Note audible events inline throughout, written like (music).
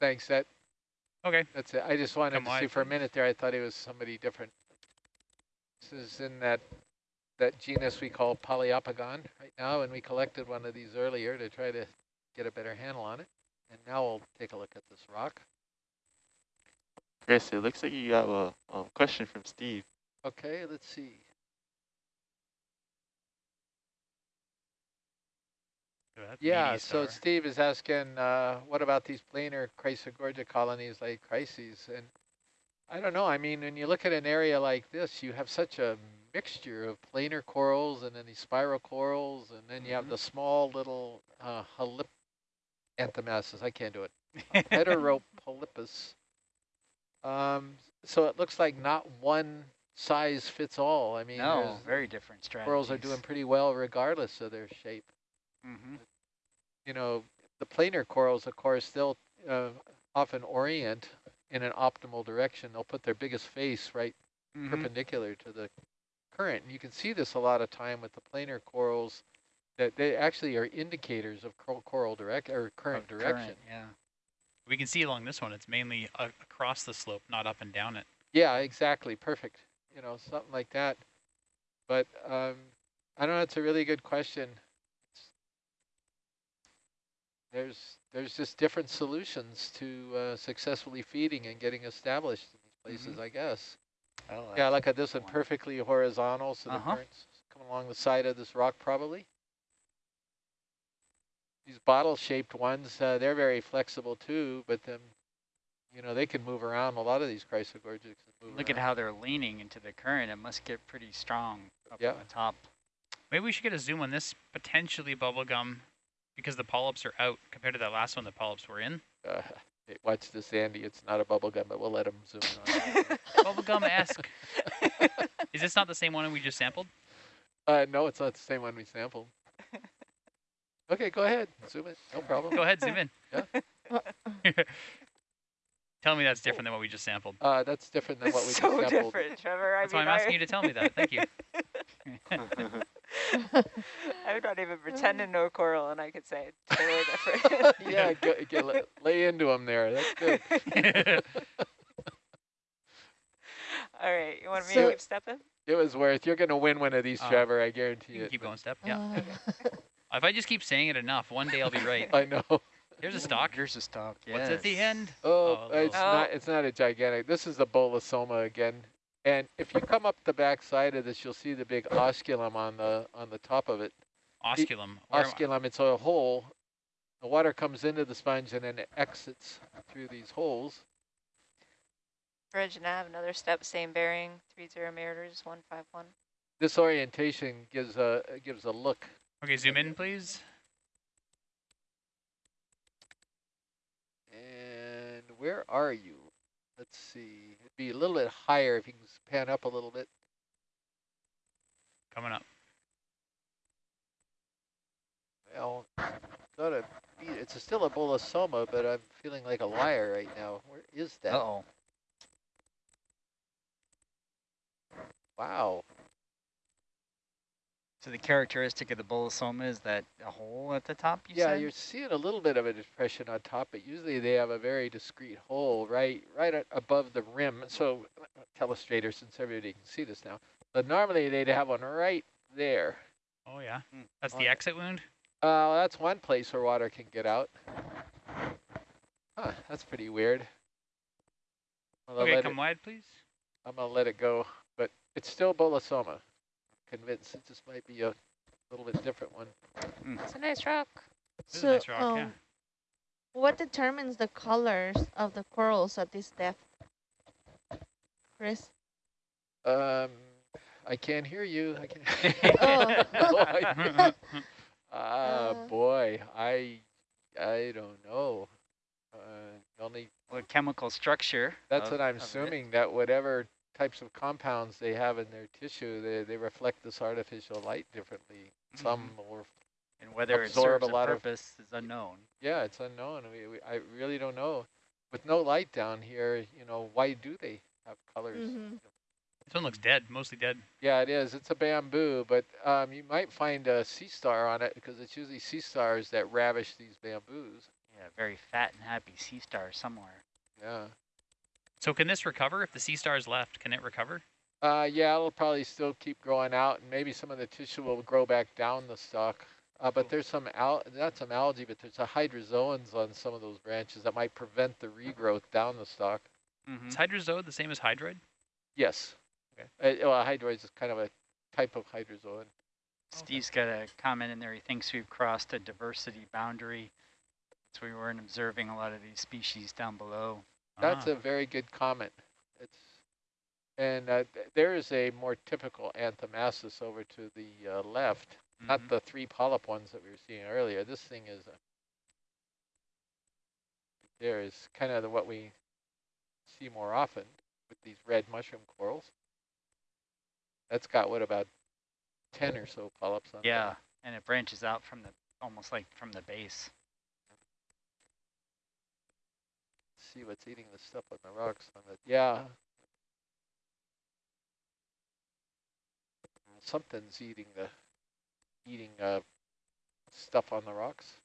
Thanks. That Okay. that's it. I just wanted Come to see for a minute there. I thought he was somebody different. This is in that that genus we call Poliopogon right now, and we collected one of these earlier to try to get a better handle on it. And now we'll take a look at this rock. Chris, it looks like you have a, a question from Steve. Okay, let's see. Yeah, so star. Steve is asking, uh, what about these planar Chrysogorgia colonies like crises? And I don't know. I mean, when you look at an area like this, you have such a mixture of planar corals and then these spiral corals, and then you have Mm-hmm. Mhm. the small little uh, halip anthomastus. I can't do it. (laughs) Heteropolypus. Um, so it looks like not one size fits all. I mean, no, very different strategies. corals are doing pretty well regardless of their shape hmm you know, the planar corals, of course, they'll uh, often orient in an optimal direction. They'll put their biggest face right Mm-hmm. perpendicular to the current. And you can see this a lot of time with the planar corals that they actually are indicators of cor coral direct or current Of direction. yeah. We can see along this one, it's mainly a across the slope, not up and down it. Yeah, exactly. Perfect. You know, something like that. But um, I don't know. It's a really good question. There's there's just different solutions to uh, successfully feeding and getting established in these places, I guess. Oh, Yeah, look a at this one, perfectly horizontal, so Uh-huh. the currents come along the side of this rock probably. These bottle-shaped ones, uh, they're very flexible too, but then, you know, they can move around. A lot of these chrysogorgids can move Look at how they're leaning into the current. It must get pretty strong up Yeah. on the top. Maybe we should get a zoom on this potentially bubblegum because the polyps are out compared to that last one the polyps were in. Uh, hey, watch this, Andy. It's not a bubble gum, but we'll let him zoom in on it. (laughs) Bubblegum-esque. (laughs) Is this not the same one we just sampled? Uh, no, it's not the same one we sampled. (laughs) Okay, go ahead. Zoom in. No problem. Go ahead, zoom in. Yeah. Tell me that's different than what we just sampled. Uh, that's different than what we It's just so sampled. different, Trevor. I That's why I'm asking you to tell me that. Thank you. I'm not even (laughs) pretending no coral, and I could say it's totally different. (laughs) yeah, (laughs) get, get, lay- lay into him there. That's good. All right, you want me So- to keep stepping? It was worth. You're going to win one of these, Uh, Trevor. I guarantee you can it. keep going, step. Yeah. Uh, If I just keep saying it enough, one day I'll be right. I know. Here's a stock. Here's a stock. What's at the end? Oh, Oh, it's oh. not. It's not a gigantic. This is the bolosoma again. And if you come up the back side of this, you'll see the big osculum on the on the top of it. Osculum. Where Osculum. It's a hole. The water comes into the sponge and then it exits through these holes. Bridge nav, another step, same bearing, three zero meters, one five one. This orientation gives a gives a look. Okay, zoom in, please. And where are you? Let's see. It'd be a little bit higher if you can pan up a little bit. Coming up. Well, gotta be. It's a still a bolosoma, but I'm feeling like a liar right now. Where is that? Uh-oh. Wow. So the characteristic of the bolosoma is that a hole at the top, you yeah, said? you're seeing a little bit of a depression on top, but usually they have a very discrete hole right right above the rim. So, telestrator, since everybody can see this now, but normally they'd have one right there. Oh, yeah. Hmm. That's the exit wound? Uh, that's one place where water can get out. Huh, that's pretty weird. I'm Okay, come it- wide, please. I'm gonna let it go, but it's still bolosoma. Convinced it just might be a little bit different one. It's a nice rock. This is a so, nice rock, yeah. um, what determines the colors of the corals at this depth? Chris? Um, I can't hear you. I can't. (laughs) Oh. Boy. (laughs) Ah, Uh. boy, I, I don't know. Uh, only Well, chemical structure. that's of- what I'm of it. assuming that whatever types of compounds they have in their tissue, they they reflect this artificial light differently. Some or And whether it serves a a, lot of- purpose is unknown. yeah, it's unknown. We, we I really don't know. With no light down here, you know, why do they have colors? Mm-hmm. This one looks dead, mostly dead. Yeah, it is. It's a bamboo, but um, you might find a sea star on it because it's usually sea stars that ravish these bamboos. Yeah, very fat and happy sea star somewhere. Yeah. So can this recover if the sea star is left? Can it recover? Uh, yeah, it'll probably still keep growing out, and maybe some of the tissue will grow back down the stalk. Uh, but there's some al not some algae, but there's a hydrozoans on some of those branches that might prevent the regrowth down the stalk. Mm-hmm. Is hydrozoa the same as hydroid? Yes. Okay. Uh, well, hydroids is kind of a type of hydrozoan. Steve's got a comment in there. He thinks we've crossed a diversity boundary. So we weren't observing a lot of these species down below. That's Ah. a very good comment. It's and uh, th- there is a more typical anthomastus over to the uh, left, not Mhm. the three polyp ones that we were seeing earlier. This thing is a, there is kind of the, what we see more often with these red mushroom corals. That's got what about ten or so polyps on Yeah, top. and it branches out from the almost like from the base. See what's eating the stuff on the rocks on the yeah. Something's eating the eating uh stuff on the rocks.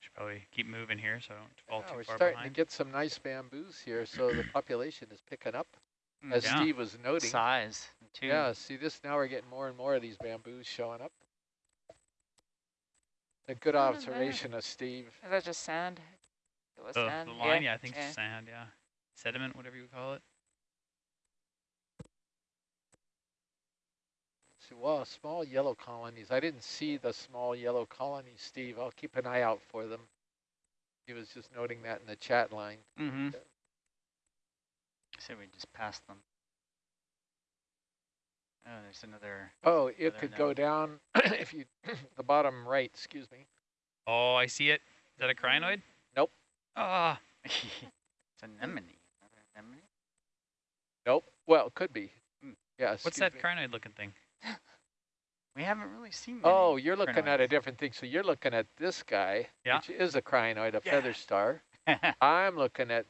Should probably keep moving here so I don't fall Yeah, too we're far starting behind. to get some nice bamboos here, so the (clears throat) population is picking up, Mm, as Yeah. Steve was noting. Size too. Yeah, see this now we're getting more and more of these bamboos showing up. A good observation of Steve. Is that just sand? It was the, sand. the line, yeah, I yeah. think it's sand, yeah. Sediment, whatever you call it. See, well, small yellow colonies. I didn't see the small yellow colonies, Steve. I'll keep an eye out for them. He was just noting that in the chat line. Mm-hmm. So we just passed them. Oh, there's another. Oh, it Further could down. go (coughs) down if you, (coughs) the bottom right, excuse me. Oh, I see it. Is that a crinoid? Nope. Ah, (laughs) it's anemone. Another anemone. Nope. Well, it could be. Hmm. Yeah. what's that me. crinoid looking thing? (gasps) We haven't really seen. Many Oh, you're looking at a different thing. So you're looking at this guy, Yeah. which is a crinoid, a Yeah. feather star. (laughs) I'm looking at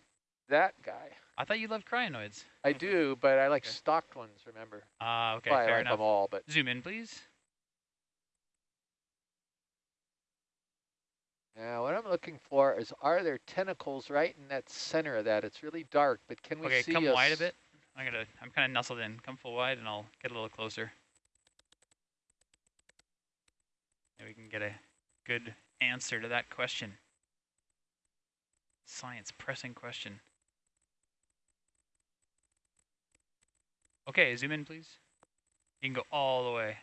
that guy. I thought you loved crinoids. I do, but I like Okay. stocked ones, remember? Ah, okay, well, I fair like enough. them all, but Zoom in, please. Now, what I'm looking for is are there tentacles right in that center of that? It's really dark, but can we Okay, see come a wide a bit. I'm gonna, I'm kind of nestled in. Come full wide, and I'll get a little closer. And we can get a good answer to that question. Science pressing question. Okay, zoom in, please. You can go all the way.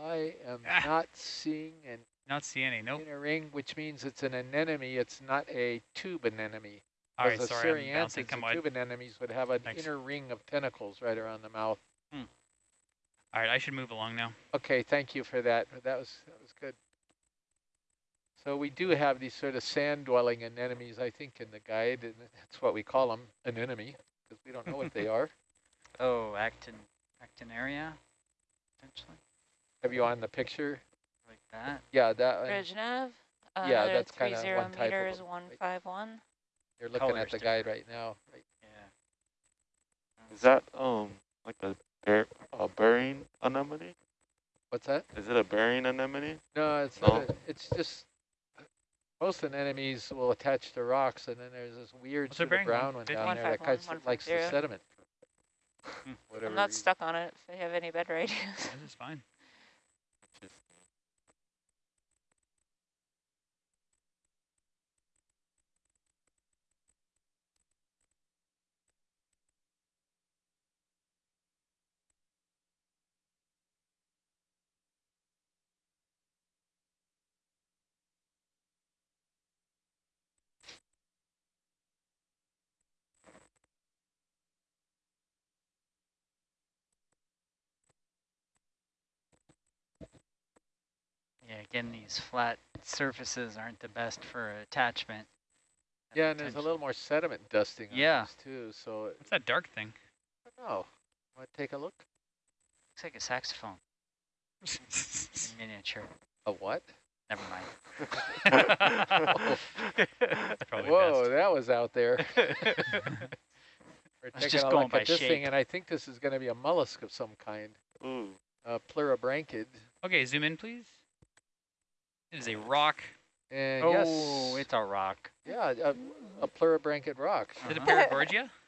I am Ah. not seeing an Not see any. Nope. inner ring, which means it's an anemone. It's not a tube anemone. All right, sorry, I'm bouncing. Come and tube anemones would have an Thanks. inner ring of tentacles right around the mouth. All right, I should move along now. Okay, thank you for that. That was that was good. So we do have these sort of sand-dwelling anemones, I think, in the guide, and that's what we call them, anemone, because we don't know what they (laughs) are. oh, actin, actinaria, potentially Have you on the picture? like that. Yeah, that one. Bridge nav. Uh, Yeah, that's kinda 30 one type of meters, them, one right? five one. You're looking color's at the different. guide right now. Right. Yeah. Is that um like a bear a burying anemone? What's that? Is it a burying anemone? No, it's No? not. A, it's just most anemones will attach to rocks, and then there's this weird What's sort of brown one, down One there that kind one, of likes the sediment. Hmm. I'm not reason. stuck on it. If they have any better (laughs) ideas. This is fine. Again, these flat surfaces aren't the best for attachment. Yeah, and there's a little more sediment dusting on Yeah. these too. So it- What's that dark thing? I don't know. Want to take a look? Looks like a saxophone (laughs) in miniature. A what? Never mind. (laughs) Whoa, best. that was out there. (laughs) We're I was taking just a going look by at this shape. thing, and I think this is going to be a mollusk of some kind, Ooh. Uh, a pleurobranchid. Okay, zoom in, please. It is a rock. And oh, yes, it's a rock. yeah, a, a pleurobranchid rock. Is it a Uh-huh. Paragorgia? (laughs)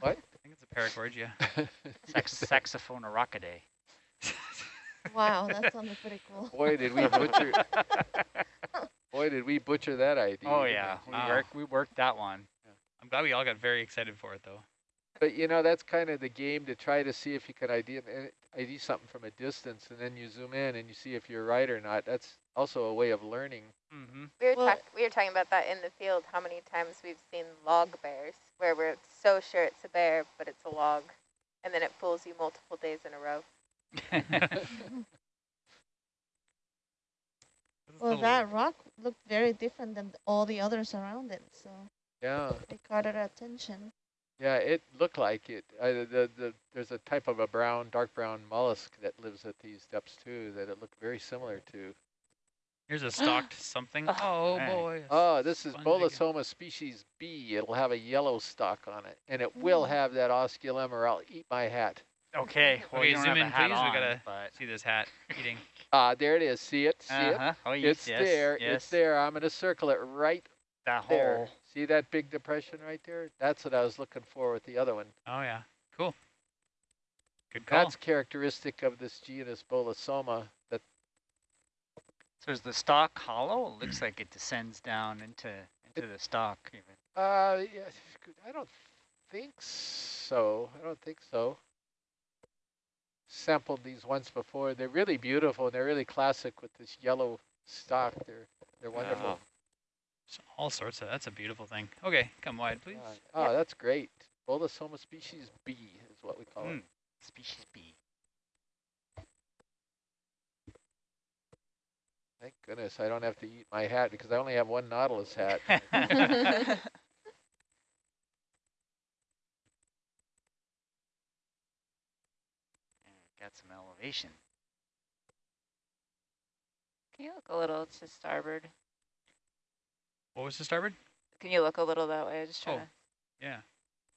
What? I think it's a Paragorgia. (laughs) Sax saxophone rockaday. (laughs) Wow, that sounded pretty cool. Boy, did we butcher! boy, did we butcher that idea. Oh yeah, we? we Wow. worked we worked that one. I'm glad we all got very excited for it, though. But you know, that's kind of the game to try to see if you can ID, ID something from a distance, and then you zoom in and you see if you're right or not. That's also a way of learning. Mm-hmm. We were, Well- talk- we were talking about that in the field, how many times we've seen log bears, where we're so sure it's a bear, but it's a log, and then it fools you multiple days in a row. (laughs) (laughs) Well, that rock looked very different than all the others around it, so Yeah, it caught our attention. yeah, it looked like it. Uh, the, the, there's a type of a brown, dark brown mollusk that lives at these depths too that it looked very similar to. Here's a (gasps) stocked something. Oh, Oh, boy. Oh, this is sponge. Bolosoma species B. It'll have a yellow stalk on it, and it will have that osculum or I'll eat my hat. okay, well Okay, you zoom in, a hat please. We on, gotta but See this hat (laughs) eating. Ah, there it is. See it? See it? uh-huh. Oh yes, It's yes, there. Yes. It's there. I'm going to circle it right That there. hole. See that big depression right there? That's what I was looking for with the other one. Oh, yeah. Cool. Good call. That's characteristic of this genus Bolosoma. So is the stalk hollow? It looks (clears throat) like it descends down into into the stalk even. uh, yeah, I don't think so. I don't think so. Sampled these once before. They're really beautiful they're really classic with this yellow stalk. They're they're wonderful. Wow. It's all sorts of. That's a beautiful thing. Okay, come wide, please. Uh, oh, that's great. Bolosoma species B is what we call it. Mm. Species B. Thank goodness I don't have to eat my hat because I only have one Nautilus hat. (laughs) (laughs) Got some elevation. Can you look a little to starboard? What was the starboard? Can you look a little that way? I'm just trying Oh. to Yeah.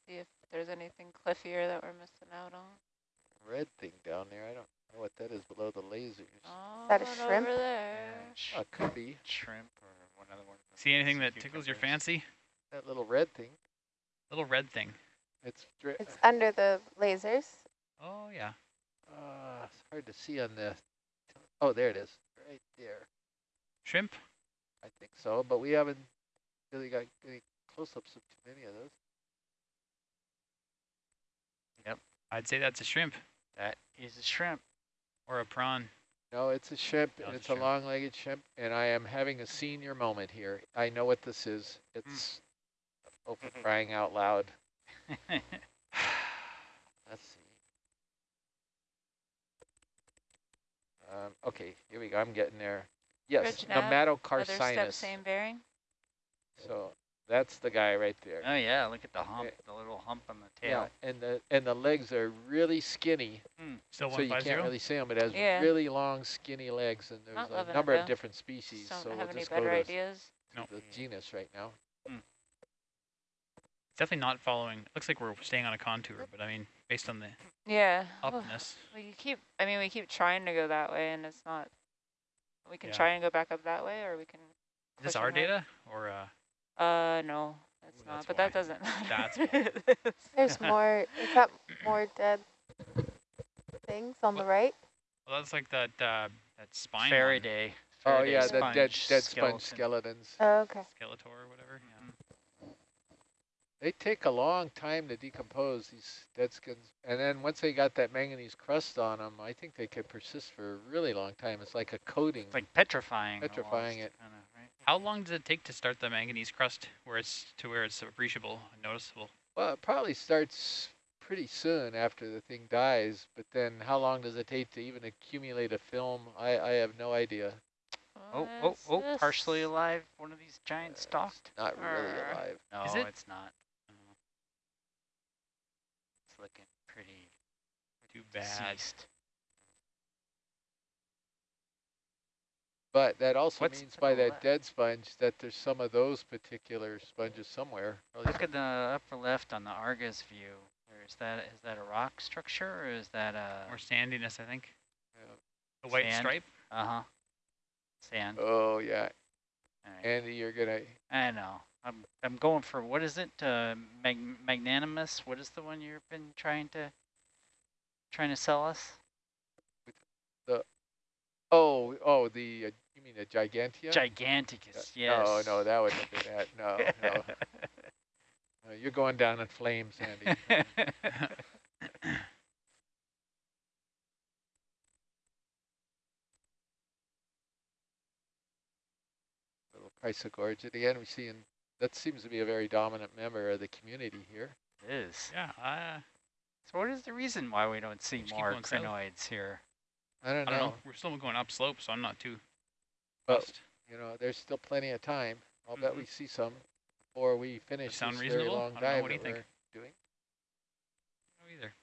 see if there's anything cliffier that we're missing out on. Red thing down there. I don't know what that is below the lasers. Oh, that a shrimp? Over there. Yeah, sh- Oh, it could be. shrimp or one other one. See anything that tickles your fancy? That little red thing. Little red thing. It's, It's under the lasers. Oh, yeah. uh, it's hard to see on the. Oh, there it is. Right there. Shrimp? I think so, but we haven't really got any close-ups of too many of those. Yep, I'd say that's a shrimp That is a shrimp. Or a prawn. No, it's a shrimp, No, and it's it's a a long-legged shrimp, and I am having a senior moment here. I know what this is. It's open crying out loud. (sighs) Let's see. Um, okay, here we go. I'm getting there. Yes, Ridge nav, Other step, same bearing. So that's the guy right there. oh yeah, look at the hump, Eh, the little hump on the tail. Yeah, tail. and the and the legs are really skinny, Still so you can't 150? really see them. It has Yeah. really long, skinny legs, and there's Not a loving it, number of different species. Just So don't we'll have any just go better to ideas. No. the genus right now. It's definitely not following. Looks like we're staying on a contour, but I mean, based on the Yeah. Ugh. upness. We keep, I mean, we keep trying to go that way and it's not, we can Yeah. try and go back up that way or we can, Is this our ahead. data or uh, uh, no, that's Ooh, not, that's but why. that doesn't matter. (laughs) That's matter. There's (laughs) more. Is that (clears throat) more dead things on the right? well, that's like that uh, that spine Faraday. Oh Faraday yeah, the dead sponge dead sponge skeleton. skeletons. Oh, okay. Skeletor or whatever. Yeah. They take a long time to decompose these dead skins, and then once they got that manganese crust on them, I think they could persist for a really long time. It's like a coating. It's like petrifying. Petrifying almost, it. Kinda, right? How long does it take to start the manganese crust where it's to where it's appreciable and noticeable? Well, it probably starts pretty soon after the thing dies, but then how long does it take to even accumulate a film? I, I have no idea. Oh, oh, oh, partially alive. One of these giant Uh, stalked. It's not really Arr. alive. No, Is it? it's not. It's looking pretty Too bad. deceased. But that also What's means by that left? dead sponge that there's some of those particular sponges somewhere. Look at the upper left on the Argus view. Is that is that a rock structure or is that a More sandiness, I think. Yeah. The white Sand? stripe. uh huh sand? Oh yeah, All right. Andy, you're gonna. I know. I'm I'm going for what is it? Uh, mag magnanimous. What is the one you've been trying to trying to sell us? The Oh, oh, the uh, you mean a gigantia? Giganticus. Yes. No, no, that wouldn't have been that. (laughs) No, no, no. You're going down in flames, Andy. (laughs) Little Chrysogorgia again. We see in that seems to be a very dominant member of the community here. it is. Yeah. Uh, So what is the reason why we don't see Just more going south. crinoids here? I don't I know, don't know. We're still going upslope, so I'm not too but fussed. you know, there's still plenty of time. I'll bet Mhm. we see some before we finish sound this very reasonable? long I don't know. dive What do you that think? we're doing. No either.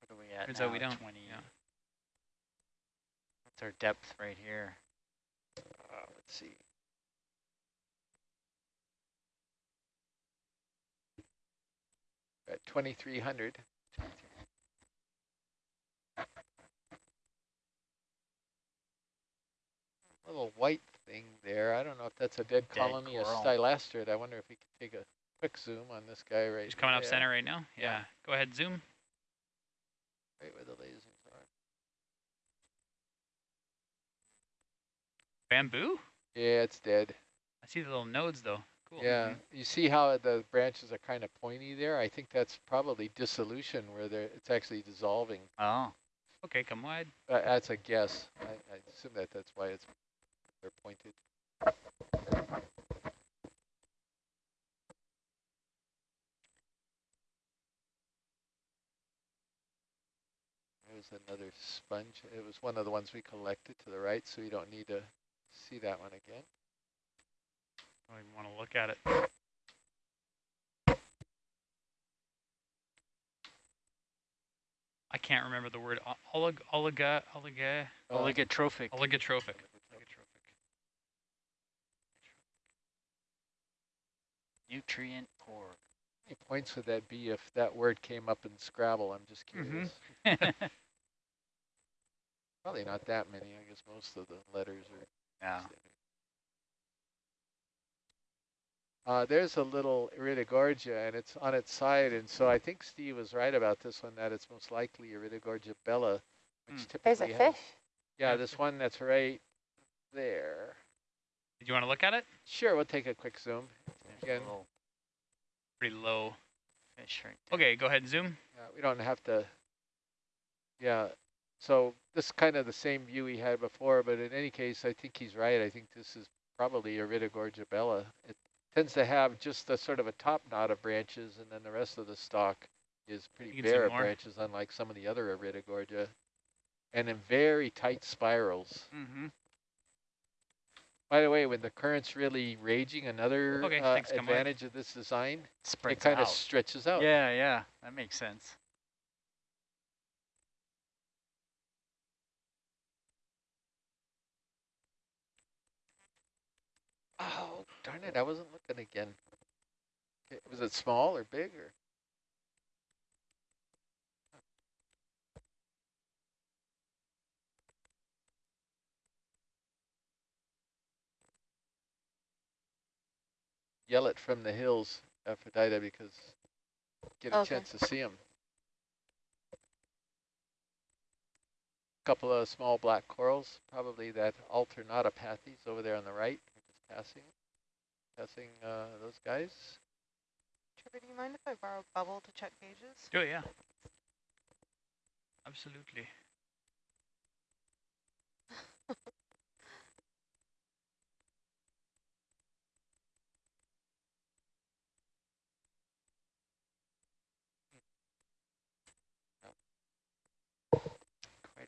What are we at Turns now? out we don't, 20. yeah. What's our depth right here? Uh, let's see. At 2300. Little white thing there. I don't know if that's a dead, Dead colony of stylastrid. I wonder if we could take a quick zoom on this guy right He's coming up center right now. Yeah. Yeah. Go ahead, zoom. Right where the lasers are. Bamboo. Yeah, it's dead. I see the little nodes though. Cool. Yeah, you see how the branches are kind of pointy there? I think that's probably dissolution where they're, it's actually dissolving. Oh, Okay, come wide. Uh, that's a guess. I, I assume that that's why it's they're pointed. There's another sponge. It was one of the ones we collected to the right, so you don't need to see that one again. I don't even want to look at it. I can't remember the word. Olig, oliga, oliga, oligotrophic. oligotrophic. Nutrient poor. How many points would that be if that word came up in Scrabble? I'm just curious. (laughs) Probably not that many. I guess most of the letters are. yeah. Uh, there's a little Iridogorgia, and it's on its side, and so I think Steve was right about this one, that it's most likely Iridogorgia bella, which Hmm. typically There's a has- fish. Yeah, this one that's right there. Do you want to look at it? Sure, we'll take a quick zoom. There's a Again. Pretty low. fish right there. Okay, go ahead, and zoom. Yeah, we don't have to. Yeah, so this is kind of the same view we had before, but in any case, I think he's right. I think this is probably Iridogorgia bella. It tends to have just a sort of a top knot of branches, and then the rest of the stalk is pretty You can zoom bare of branches, unlike some of the other Iridogorgia, and in very tight spirals. Mm-hmm. By the way, when the current's really raging, another Okay, uh, thanks, advantage of this design, Spreads it kind of stretches out. Yeah, yeah, that makes sense. Oh, darn it, I wasn't looking again. Okay, Was it small or big or? Yell it from the hills, Aphrodite, because get a Okay. chance to see them. Couple of small black corals, probably that alternatipathes over there on the right. Just passing, passing uh, those guys. Trevor, do you mind if I borrow bubble to check gauges? Do it, yeah. Absolutely. (laughs)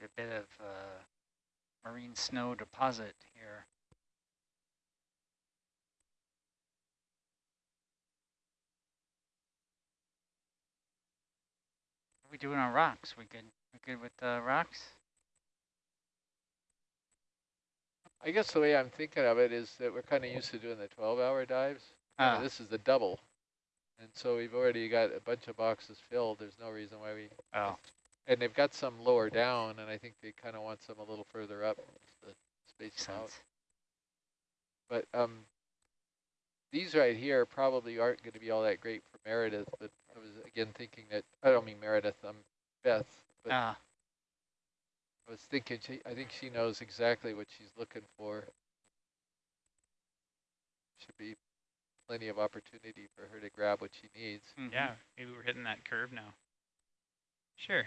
a bit of uh, marine snow deposit here. What are we doing on rocks? We good? We good with the rocks? I guess the way I'm thinking of it is that we're kind of used to doing the 12-hour dives. Uh, Ah, This is the double. And so we've already got a bunch of boxes filled. There's no reason why we, oh, and they've got some lower down, and I think they kind of want some a little further up to space makes out. But um, these right here probably aren't going to be all that great for Meredith. But I was again thinking that I don't mean Meredith. Um, Beth. But Ah, I was thinking she. I think she knows exactly what she's looking for. Should be plenty of opportunity for her to grab what she needs. mhm. Yeah, maybe we're hitting that curve now. Sure.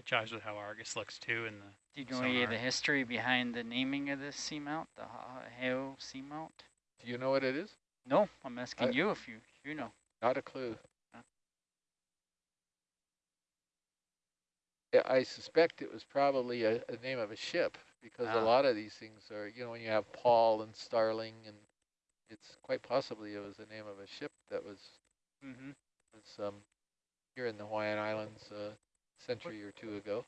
I chives with how Argus looks too And the Do you know any of the history behind the naming of this seamount, the Hao seamount? Do you know what it is? No, I'm asking I- you if you you know. Not a clue. Huh. I suspect it was probably a, a name of a ship because Ah. a lot of these things are, you know, when you have Paul and Starling, and it's quite possibly it was the name of a ship that was Mm-hmm. was um, here in the Hawaiian Islands a century or two ago.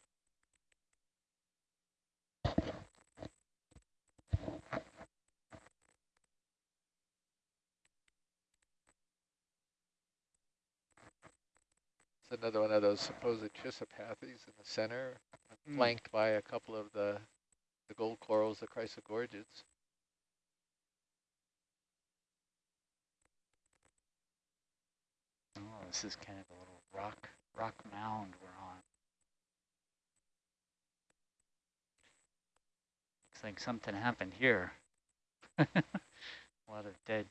It's another one of those supposed chisopathies in the center, Mm. flanked by a couple of the the gold corals, the chrysogorgids. Oh, this is kind of a little rock rock mound we're on. Looks like something happened here. (laughs) a lot of dead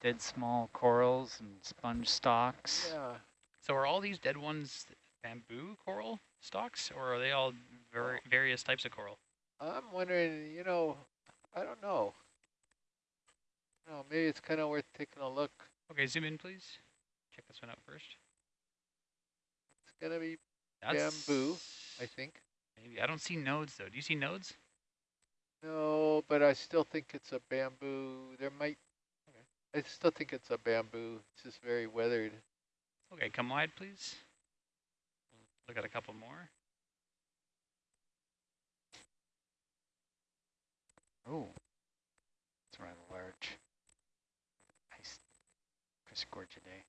dead small corals and sponge stalks. Yeah, So are all these dead ones bamboo coral stalks, or are they all ver various types of coral? I'm wondering, you know, I don't know. No, maybe it's kind of worth taking a look. Okay, zoom in, please. Check this one out first. It's gonna be, That's Bamboo, I think. Maybe I don't see nodes though. Do you see nodes? No, but I still think it's a bamboo. There might, I still think it's a bamboo. It's just very weathered. Okay, come wide, please. Look at a couple more. Oh, it's rather large. Nice Chrysogorgidae.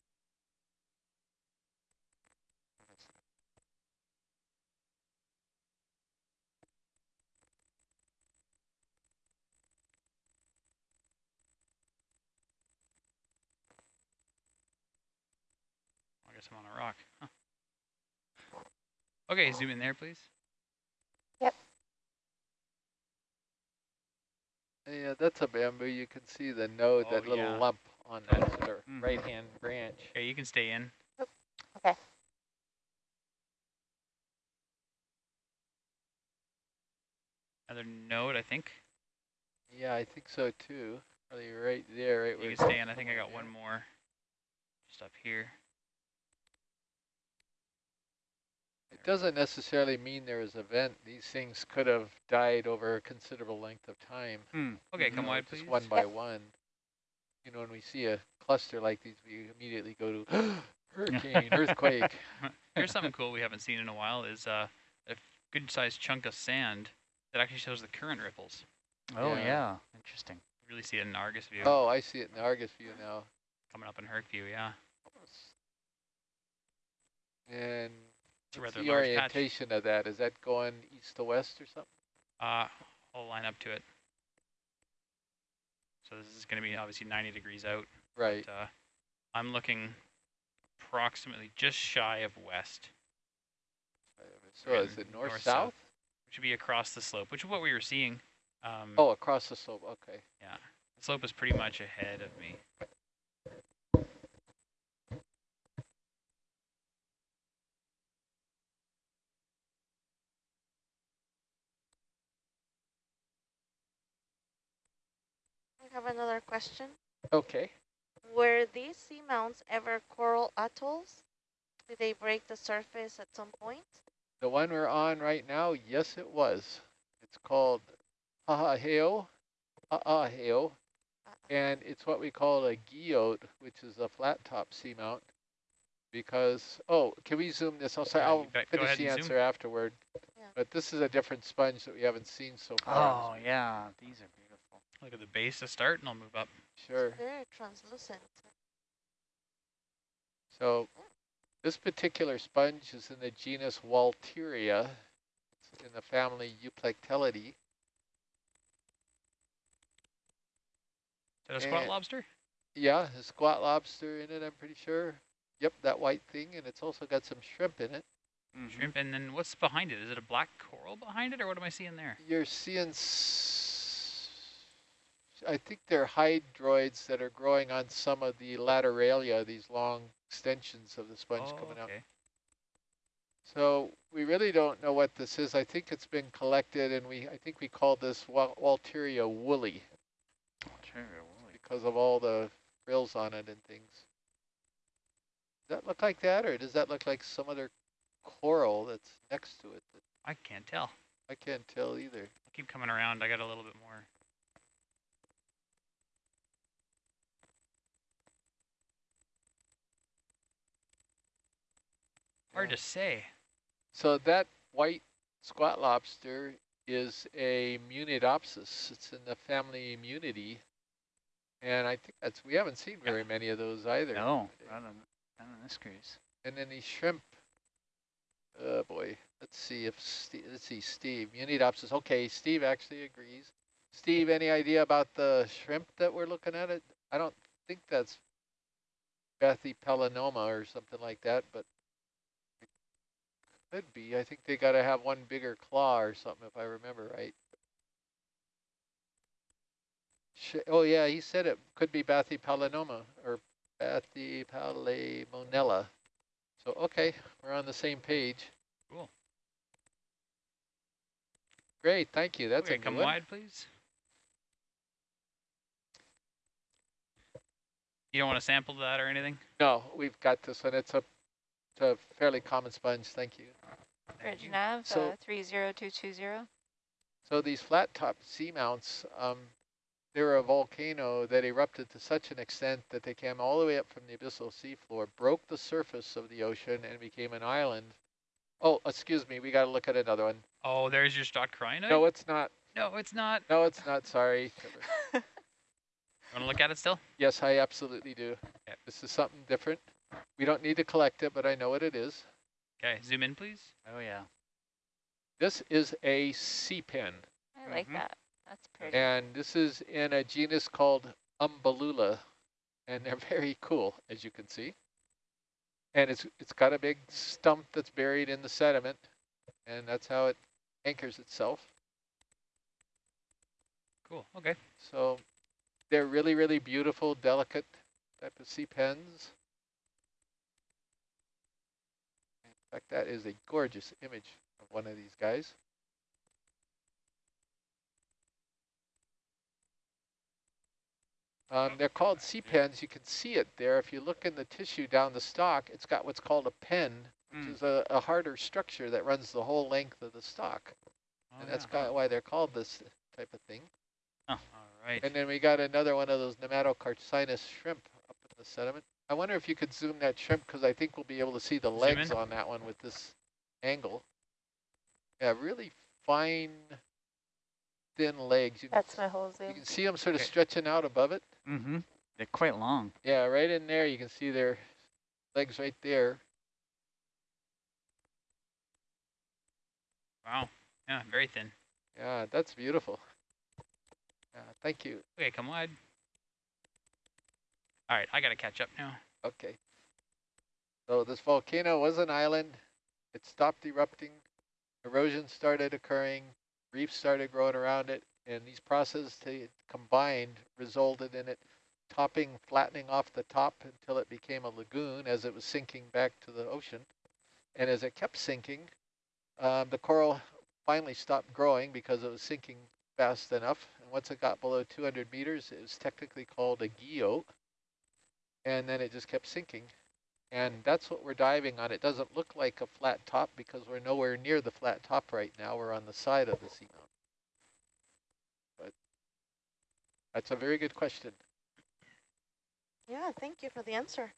I guess I'm on a rock. Huh. Okay, zoom in there, please. Yep. Yeah, that's a bamboo. You can see the node, Oh, that little yeah. lump on That's- that sort Mhm. right-hand branch. Okay, you can stay in. Okay. Another node, I think. Yeah, I think so too. Probably right there, right where You it's can stay in. I think I got one more. Just up here. It doesn't necessarily mean there was a vent. These things could have died over a considerable length of time. Hmm. Okay, come on, wide, just please. one by one. You know, when we see a cluster like these, we immediately go to (gasps) hurricane, (laughs) earthquake. Here's something cool we haven't seen in a while is uh, a good sized chunk of sand that actually shows the current ripples. Oh Yeah. yeah, interesting. You really see it in Argus view. Oh, I see it in the Argus view now. Coming up in Herc view, yeah. And It's a rather the large patch. orientation of that? Is that going east to west or something? Uh, I'll line up to it. So this is going to be obviously 90 degrees out. Right. But, uh, I'm looking approximately just shy of west. So is it north, north-south. south? Which would be across the slope, which is what we were seeing. Um, Oh, across the slope. Okay. Yeah, the slope is pretty much ahead of me. Have another question. Okay. Were these seamounts ever coral atolls? Did they break the surface at some point? The one we're on right now, yes, it was. It's called Ha'aheo. Ha'aheo. And it's what we call a guyot, which is a flat top seamount. Because, oh, can we zoom this? I'll say, Yeah, I'll you bet. Go finish the answer zoom. afterward. Yeah. But this is a different sponge that we haven't seen so far. Oh, yeah, these are beautiful. Look at the base to start, and I'll move up. Sure. Very translucent. So this particular sponge is in the genus Walteria. It's in the family Euplectellidae. Is that a squat And- lobster? Yeah, a squat lobster in it, I'm pretty sure. Yep, that white thing, and it's also got some shrimp in it. Mhm. Shrimp, and then what's behind it? Is it a black coral behind it, or what am I seeing there? You're seeing, s- I think they're hydroids that are growing on some of the lateralia, these long extensions of the sponge oh, coming out. okay. So we really don't know what this is. I think it's been collected, and we I think we called this Wal Walteria woolly Cherry woolly. because of all the frills on it and things. Does that look like that, or does that look like some other coral that's next to it? That I can't tell. I can't tell either. I'll keep coming around. I got a little bit more. Hard Yeah. to say. So that white squat lobster is a Munidopsis. It's in the family Munidae. And I think that's, we haven't seen very many of those either. No, not on, not on this cruise. And then these shrimp, oh boy, let's see if, Steve, let's see, Steve, Munidopsis. Okay, Steve actually agrees. Steve, any idea about the shrimp that we're looking at? It? I don't think that's Bathypelinoma or something like that, but could be. I think they got to have one bigger claw or something, if I remember right. Sh oh yeah, he said it could be Bathypelinoma or Bathypalaemonella. So, okay, we're on the same page. Cool. Great, thank you. That's okay, a come one. wide, please. You don't want to sample that or anything? No, we've got this one. It's a, a fairly common sponge. Thank you. Thank. Bridge nav, So- uh, 30220. So these flat top seamounts, um, they were a volcano that erupted to such an extent that they came all the way up from the abyssal seafloor, broke the surface of the ocean, and became an island. Oh, excuse me, we got to look at another one. Oh, there's your stock crinoid? No, it's not. no, it's not. No, it's not. Sorry. (laughs) Want to look at it still? Yes, I absolutely do. Okay. This is something different. We don't need to collect it, but I know what it is. Okay, zoom in, please. Oh, yeah. This is a sea pen, I like Mhm. that. That's pretty. and this is in a genus called Umbellula, and they're (laughs) very cool, as you can see. And it's it's got a big stump that's buried in the sediment, and that's how it anchors itself. Cool, okay. So they're really, really beautiful, delicate type of sea pens. In fact, that is a gorgeous image of one of these guys. Um, they're called sea pens. You can see it there. If you look in the tissue down the stalk, it's got what's called a pen, which Mm. is a, a harder structure that runs the whole length of the stalk. Oh, and that's yeah. ki- why they're called this type of thing. All right. And then we got another one of those nematocarcinus shrimp up in the sediment. I wonder if you could zoom that shrimp because I think we'll be able to see the legs on that one with this angle. Yeah, really fine, thin legs. You, can That's my whole zoom. you can see them sort of Okay. stretching out above it. Mm-hmm. They're quite long. Yeah, right in there you can see their legs right there. Wow. Yeah, very thin. Yeah, that's beautiful. Yeah, thank you. Okay, come wide. All right, I got to catch up now. Okay. So this volcano was an island. It stopped erupting. Erosion started occurring. Reefs started growing around it. And these processes combined resulted in it topping, flattening off the top until it became a lagoon as it was sinking back to the ocean. And as it kept sinking, um, the coral finally stopped growing because it was sinking fast enough. And once it got below 200 meters, it was technically called a guyot. And then it just kept sinking. And that's what we're diving on. It doesn't look like a flat top because we're nowhere near the flat top right now. We're on the side of the seamount. But that's a very good question. Yeah, thank you for the answer.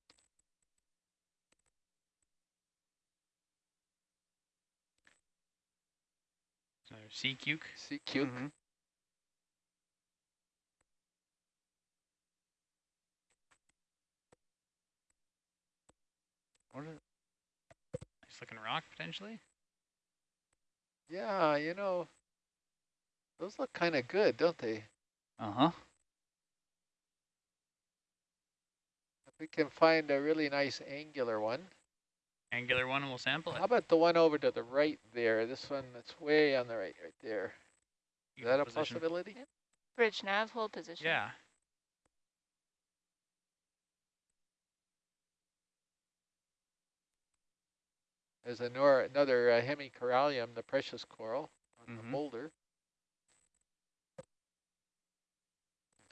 Another sea cuke. See, cute. Mhm. What is, Nice looking rock potentially. Yeah, you know, those look kind of good, don't they? Uh-huh. If we can find a really nice angular one. Angular one and we'll sample it. How about the one over to the right there? This one that's way on the right, right there. Is that a position. possibility? Bridge nav, hold position. Yeah. There's anor another uh, hemicorallium, the precious coral, on the Mhm. boulder.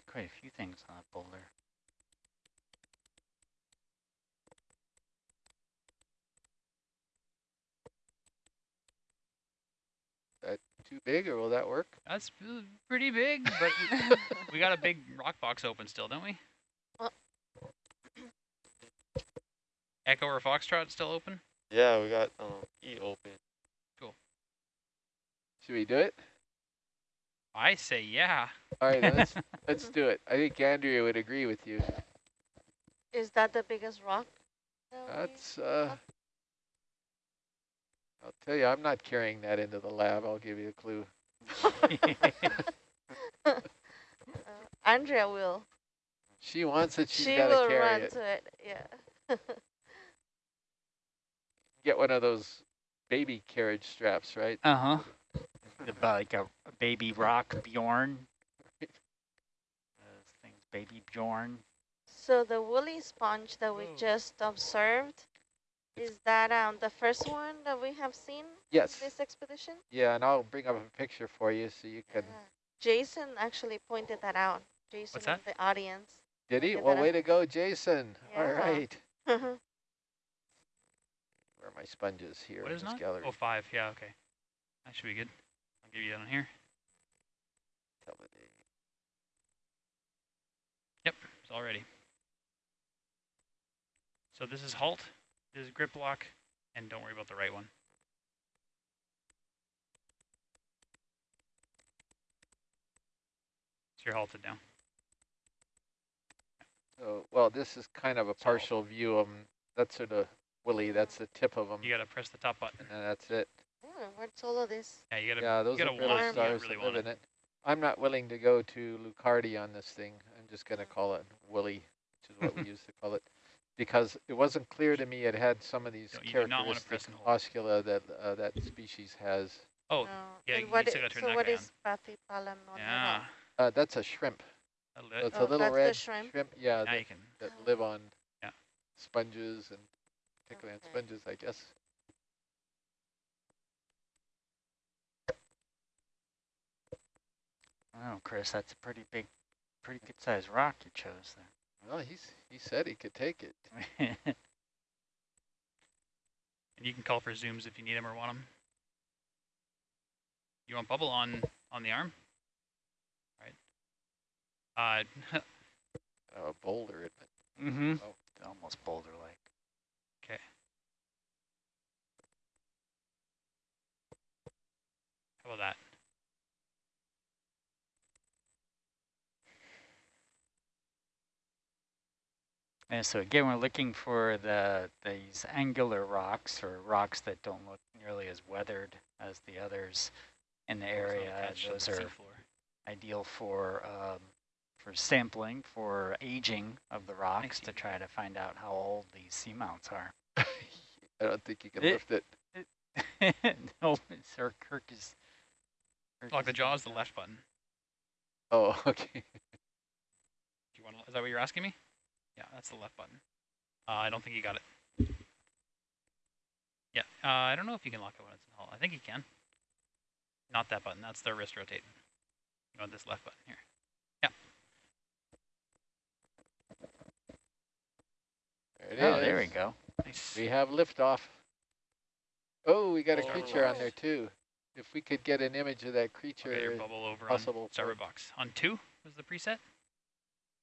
Quite a few things on that boulder. That too big, or will that work? That's pretty big, but we, (laughs) we got a big rock box open still, don't we? Echo or Foxtrot still open? Yeah, we got um E open. Cool. Should we do it? I say yeah. All right, let's (laughs) let's do it. I think Andrea would agree with you. Is that the biggest rock? that That's. Uh, I'll tell you, I'm not carrying that into the lab. I'll give you a clue. (laughs) Uh, Andrea will. She wants it. She's she got will to carry run it. to it. Yeah. (laughs) Get one of those baby carriage straps, right? Uh-huh. Like a, a baby rock Bjorn. Those things, baby Bjorn. so the woolly sponge that we Whoa. just observed, is that um the first one that we have seen Yes. this expedition? Yeah, and I'll bring up a picture for you so you can. Yeah. Jason actually pointed that out. Jason What's in that? the audience. Did he? Well, that. way to go, Jason. All Yeah. right. (laughs) yeah, Where are my sponges here What in is this not? gallery? Oh, five. Yeah, okay. That should be good. I'll give you that on here. Day. It's all ready. So this is halt, this is grip lock, and don't worry about the right one. So you're halted now. So, well, this is kind of a partial view of 'em. That's sort of Willie. That's the tip of them, You gotta press the top button. and that's it. Oh, what's all of this? Yeah, you gotta. Yeah, those gotta are little want it, you stars really that live in it. I'm not willing to go to Lucardi on this thing. I'm just going to call it Willie, which is what we (laughs) used to call it, because it wasn't clear to me it had some of these No, you do not wanna press characteristic and hold. oscula that uh, that species has. Oh, No. yeah, And you what still i- gotta turn so that what guy is Bathypalm yeah. Uh, that's a shrimp. That'll So it's Oh, a little that's the red shrimp? Yeah, Now that, you can. that live on Yeah. sponges and particularly Okay. on sponges, I guess. Oh, Chris, that's a pretty big, pretty good sized rock you chose there. Well, he's he said he could take it. (laughs) And you can call for zooms if you need them or want them. You want bubble on on the arm? Right. Uh, (laughs) Uh, a boulder, isn't it? mm-hmm. Oh. Almost boulder-like. okay. How about that? And so again, we're looking for the these angular rocks or rocks that don't look nearly as weathered as the others in the area. attached to the Those are seafloor. ideal for um, for sampling, for aging of the rocks to try to find out how old these seamounts are. (laughs) I don't think you can It- lift it. (laughs) no, Sir Kirk is. Kirk Lock the is jaws, the left button. Oh, (laughs) okay. Do you want? Is that what you're asking me? Yeah, that's the left button. Uh, I don't think you got it. Yeah, uh, I don't know if you can lock it when it's in hold. I think you can. Not that button. That's the wrist rotate. You want this left button here. Yeah. There it that. Oh, there we go. Nice. We have liftoff. Oh, we got a Oh. creature on there too. If we could get an image of that creature, Okay, bubble over possible on for- starboard box. On two was the preset.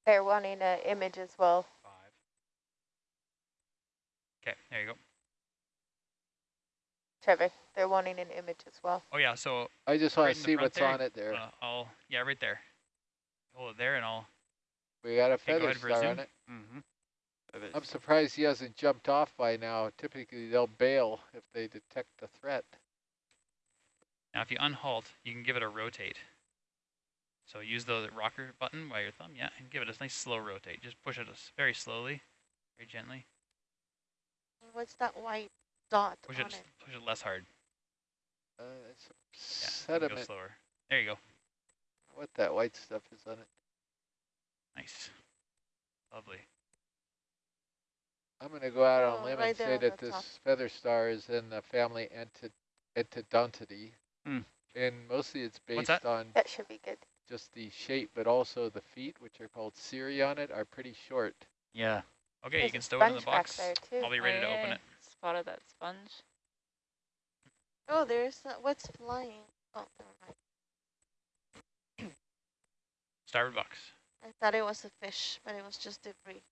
They're wanting an image as well. Five. Okay, there you go. Trevor, they're wanting an image as well. Oh yeah, so I just Right want to see what's there, on it there. uh, I'll yeah right there. Hold it there, and I'll We got a okay, go feather ahead for a star on it. Mm-hmm. I'm surprised he hasn't jumped off by now. Typically, they'll bail if they detect the threat. Now if you unhalt, you can give it a rotate. So use the rocker button by your thumb, yeah, and give it a nice slow rotate. Just push it very slowly, very gently. What's that white dot Push on it, it? push it less hard. Uh, it's Yeah, some go slower. There you go. What that white stuff is on it. Nice. Lovely. I'm going to go out on Oh, a limb right and say that this top. feather star is in the family Enti- Antedonidae. Hmm. And mostly it's What's based that? on That should be good. just the shape, but also the feet, which are called cirri on it, are pretty short. Yeah. Okay, There's you can a stow it in the box. I'll be ready to open it. Spotted that sponge. Oh, there's uh, what's flying. Oh, never mind. (clears throat) Starboard box. I thought it was a fish, but it was just debris.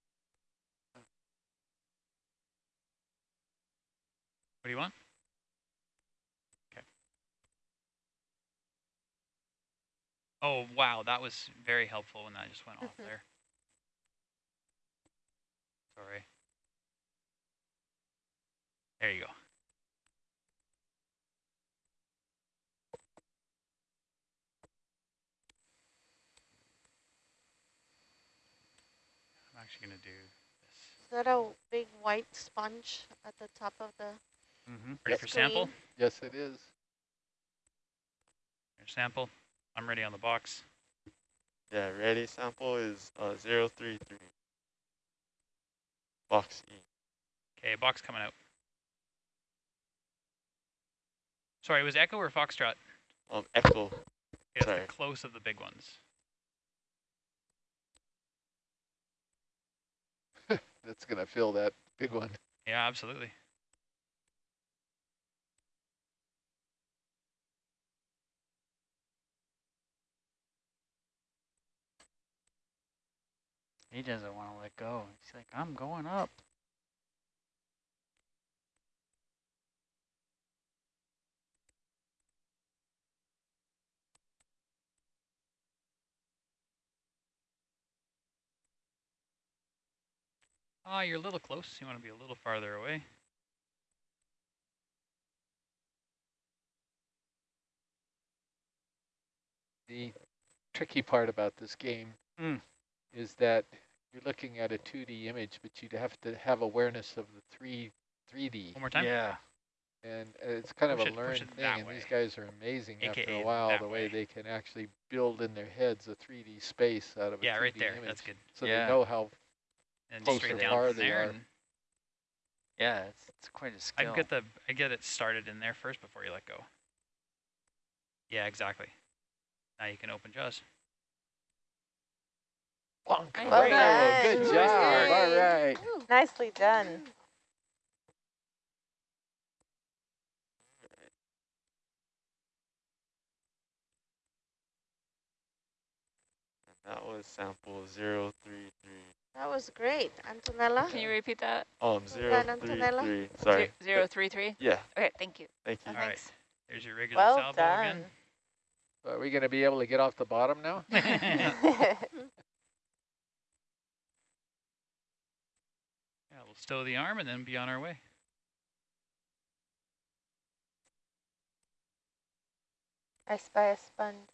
What do you want? Oh, wow, that was very helpful when that just went off Mhm. there. Sorry. There you go. I'm actually going to do this. Is that a big white sponge at the top of the Mm-hmm. Ready for sample? Yes, it is. Here's sample. I'm ready on the box. Yeah, ready sample is uh, 033. Box E. Okay, box coming out. Sorry, was Echo or Foxtrot? Um, Echo. Okay, that's Sorry. the close of the big ones. (laughs) That's going to fill that big one. Yeah, absolutely. He doesn't want to let go. He's like, I'm going up. Ah, you're a little close. You want to be a little farther away. The tricky part about this game Mm. Is that you're looking at a 2D image, but you'd have to have awareness of the 3 3D. One more time. Yeah. And uh, it's kind Push of a push learned thing, that and these guys are amazing after a while, the way way. they can actually build in their heads a 3D space out of a Yeah, 2D right there. image. That's good. So Yeah. they know how And Close straight or down far from they there. are. And Yeah, it's, it's quite a skill. I get the I get it started in there first before you let go. Yeah, exactly. Now you can open jaws. Bonk. Well Bravo, done. Good job. All work. right. Nicely done. That was sample 033. That was great, Antonella. Can you repeat that? Um, Well done, Antonella. 033. Sorry. Zero three three. Yeah, Okay, thank you. thank you. Uh, All right. thanks. There's your regular Well salvo done. again. Are we going to be able to get off the bottom now? (laughs) (laughs) (laughs) yeah, we'll stow the arm and then be on our way. I spy a sponge.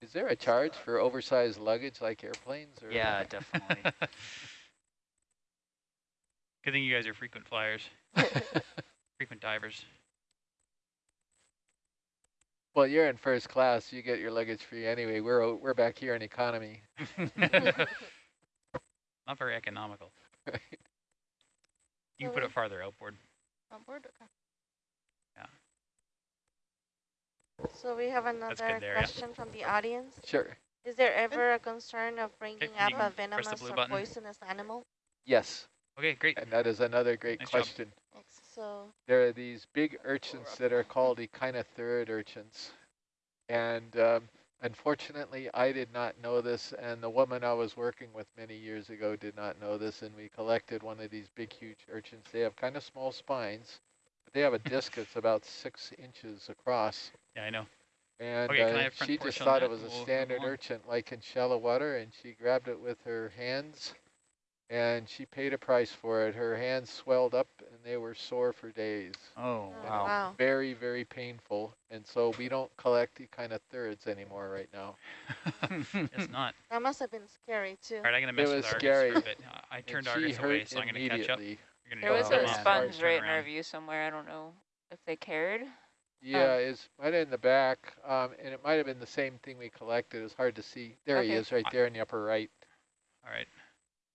Is there a charge for oversized luggage like airplanes? Or Yeah, (laughs) definitely. (laughs) Good thing you guys are frequent flyers, (laughs) frequent divers. Well, you're in first class. You get your luggage free anyway. We're we're back here in economy. Not very economical. Right. (laughs) You can put it farther outboard. On board, okay. Yeah. So we have another there, yeah. question from the audience. Sure. Is there ever a concern of bringing you up a venomous or button. poisonous animal? Yes, Okay, great. and that is another great Nice question. Ex- So There are these big urchins that are called echinothurid urchins. And um, unfortunately, I did not know this, and the woman I was working with many years ago did not know this, and we collected one of these big, huge urchins. They have kind of small spines, but they have a disc that's about six inches across. Yeah, I know. And Okay, uh, she just thought it was a we'll standard urchin, like in shallow water, and she grabbed it with her hands, and she paid a price for it. Her hands swelled up, and they were sore for days. Oh, Oh, wow. Wow. Very, very painful, and so we don't collect the kind of thirds anymore right now. (laughs) it's not. That must have been scary too. All right, I'm gonna mess was with Argus scary. for a bit. Uh, I turned she Argus away, so I'm gonna catch up. immediately. There was something a Yeah. sponge right in our view somewhere. I don't know if they cared. Yeah, it's right in the back, um, and it might have been the same thing we collected. It was hard to see. There he is, right there in the upper right. All right,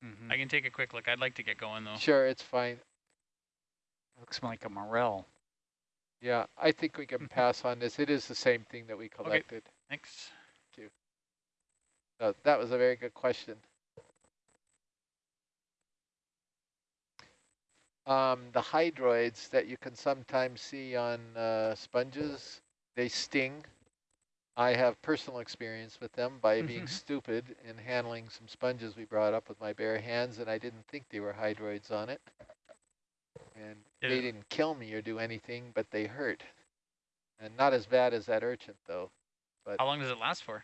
Mhm. I can take a quick look. I'd like to get going though. Sure, it's fine. Looks like a morel. Yeah, I think we can pass on this. It is the same thing that we collected. Thanks. So that was a very good question. Um, the hydroids that you can sometimes see on uh, sponges, they sting. I have personal experience with them by being stupid and handling some sponges we brought up with my bare hands, and I didn't think they were hydroids on it. And they didn't kill me or do anything, but they hurt. And not as bad as that urchin, though. But How long does it last for?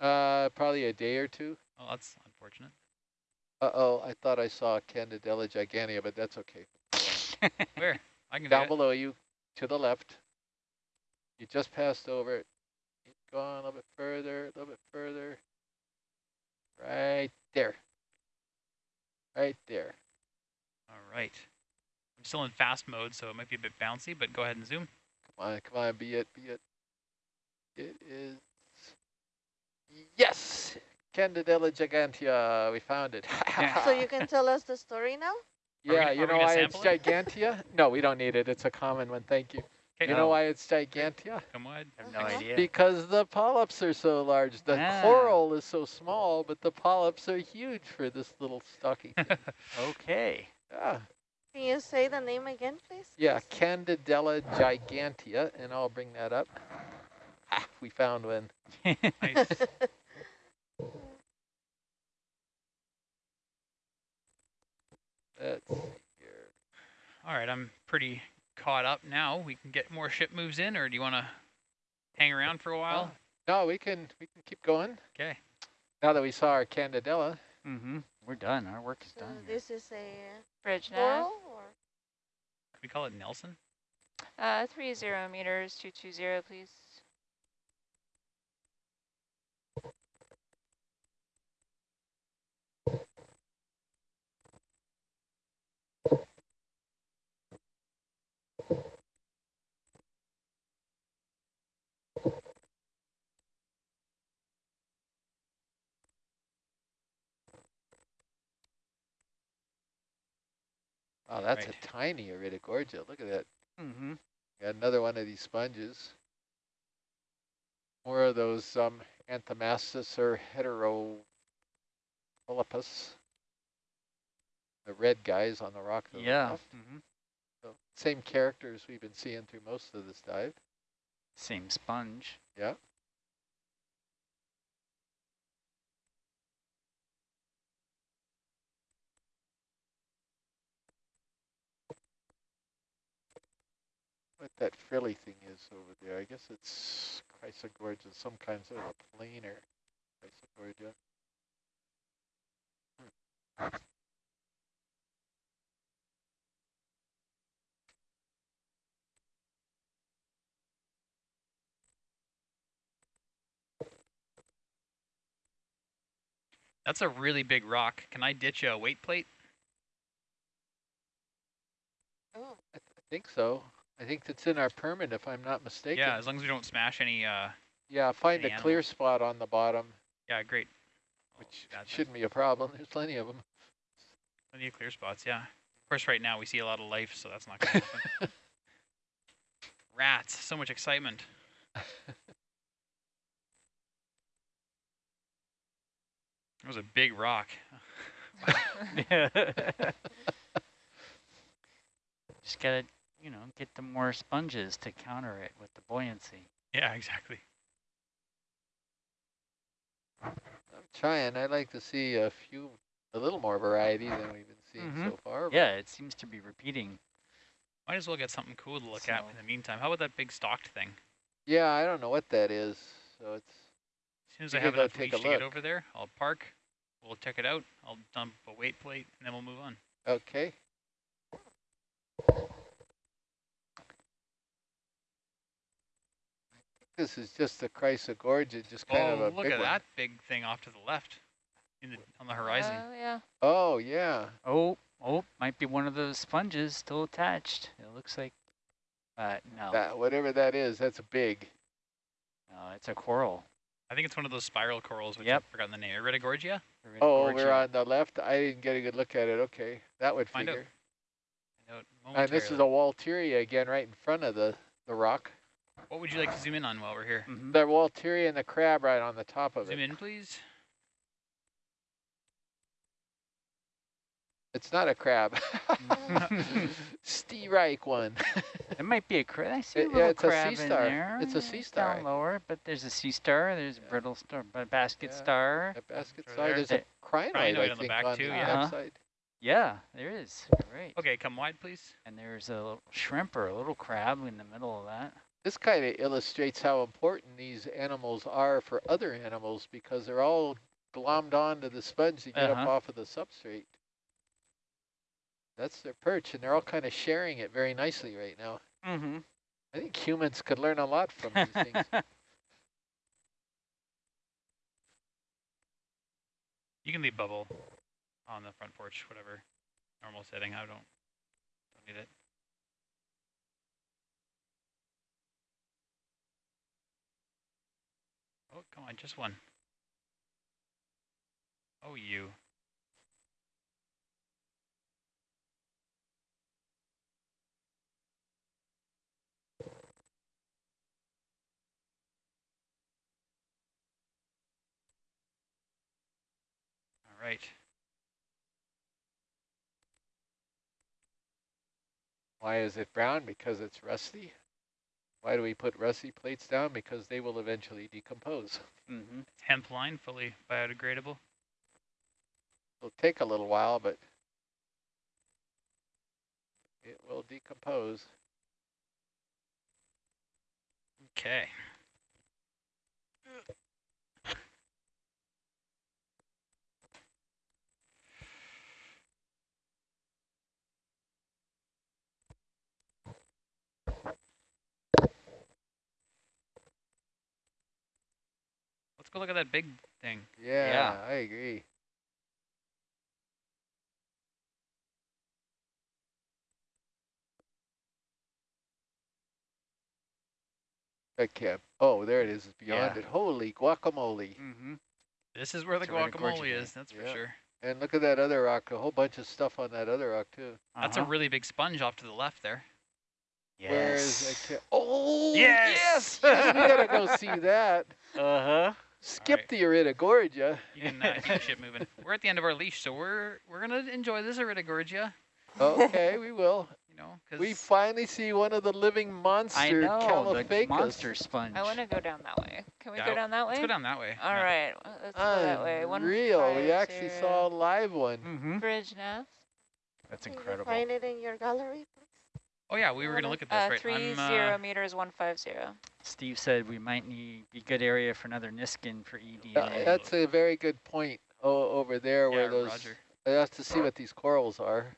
Uh, probably a day or two. Oh, that's unfortunate. Uh-oh, I thought I saw Candidella gigantea, but that's okay. (laughs) Where? I can do Down below you, to the left. You just passed over it. Keep going a little bit further, a little bit further. Right there. Right there. All right. I'm still in fast mode, so it might be a bit bouncy, but go ahead and zoom. Come on, come on, be it, be it. It is... Yes! Candidella gigantea, we found it. So you can tell us the story now? Yeah, gonna- you know gonna why it's it? gigantea? no, we don't need it. It's a common one. Thank you. Okay. You know why it's gigantea? Come wide. I have no idea. Because the polyps are so large. The Ah. coral is so small, but the polyps are huge for this little stocky thing. (laughs) Okay. yeah. Can you say the name again, please? yeah, Candidella gigantea, and I'll bring that up. Ah, we found one. (laughs) Nice. (laughs) Let's see here. All right, I'm pretty caught up now. We can get more ship moves in, or do you want to hang around for a while? No, we can we can keep going. Okay. Now that we saw our Candidella. mm-hmm. We're done. Our work is So done. here. this is a Bridge now. or? We call it Nelson? Uh, three zero meters, two two zero, please. Oh, that's Right. a tiny Iridogorgia. Look at that. Mm-hmm. Got another one of these sponges. More of those um, Anthomastus or Heteropolypus. The red guys on the rock to the Yeah. left. Mm-hmm. So same characters we've been seeing through most of this dive. Same sponge. Yeah. What that frilly thing is over there, I guess it's Chrysogorgia, some kind of a planar Chrysogorgia. That's a really big rock. Can I ditch a weight plate? Oh, I, th I think so. I think that's in our permit if I'm not mistaken. Yeah, as long as we don't smash any. Uh, Yeah, find Any a clear animals. spot on the bottom, yeah, great. Oh, which that's shouldn't be a problem. (laughs) There's plenty of them. plenty of clear spots. Yeah. Of course, right now we see a lot of life, so that's not going to happen. (laughs) Rats, so much excitement. (laughs) That was a big rock. Just gotta, you know, get the more sponges to counter it with the buoyancy. Yeah, exactly. I'm trying, I'd like to see a few, a little more variety than we've been seeing Mhm. so far. Yeah, it seems to be repeating. Might as well get something cool to look at in the meantime. How about that big stalked thing? Yeah, I don't know what that is, so it's, As soon as I could have go enough take leash a to get over there, I'll park. We'll check it out. I'll dump a weight plate, and then we'll move on. okay. This is just the Chrysogorgia, just kind of oh, a look big at one. that big thing off to the left, in the on the horizon. Oh, yeah. Oh, yeah. Oh, oh, might be one of those sponges still attached. It looks like, uh, no, That, whatever that is, that's a big. no, it's a coral. I think it's one of those spiral corals, which Yep. I've forgotten the name. Iridogorgia? Oh, Iridogorgia. over on the left? I didn't get a good look at it. Okay, that would Find out figure. No, And this is a momentarily. Walteria again, right in front of the, the rock. What would you like to zoom in on while we're here? Mhm. The Walteria and the crab right on the top of Zoom it. Zoom in, please. It's not a crab. (laughs) Steve Reich one. It might be a crab. I see a It- yeah, little it's a sea crab in star. there. It's a sea star. Down lower, but there's a sea star. There's a brittle star, but basket Yeah. star. A basket Through side. there. There's a crinoid, Crinoid I on the think, back on too, the yeah. back Uh-huh. Yeah, there is. Great. Okay, come wide, please. And there's a little shrimp or a little crab in the middle of that. This kind of illustrates how important these animals are for other animals because they're all glommed onto the sponge to get up Uh-huh. off of the substrate. That's their perch, and they're all kind of sharing it very nicely right now. Mm-hmm. I think humans could learn a lot from these things. (laughs) You can leave bubble on the front porch, whatever normal setting. I don't, don't need it. Come on, just one. Oh, you. All right. Why is it brown? Because it's rusty. Why do we put rusty plates down? Because they will eventually decompose. Mm-hmm. Hemp line, fully biodegradable. It'll take a little while, but it will decompose. Okay. Let's look at that big thing. Yeah, Yeah. I agree. Okay. Oh, there it is. It's beyond Yeah. it. Holy guacamole. Mm-hmm. This is where the It's a guacamole thing. is, that's for sure. And look at that other rock. A whole bunch of stuff on that other rock, too. That's a really big sponge off to the left there. Where is Yes. that? ca- Oh, Yes! yes! (laughs) we gotta go see that. Uh-huh. Skip right. the Iridogorgia. You can uh, keep the ship moving. (laughs) We're at the end of our leash, so we're we're gonna enjoy this Iridogorgia, Okay, we will. you know, because We finally see one of the living monster I know, the monster sponge. I want to go down that way. Can we Yeah, go down that way? let's go down that way. All Yeah. right, uh, let's go that way. One Real. We actually saw a live one. Mm-hmm. Bridge nav. That's Can you incredible. find it in your gallery, please? Oh yeah, we were gonna look at this Uh, right. three I'm, uh, meters, one five zero. Steve said we might need be good area for another Niskin for E Uh, EDA. that's a very good point o over there yeah, where those. Roger. I have to see what these corals are.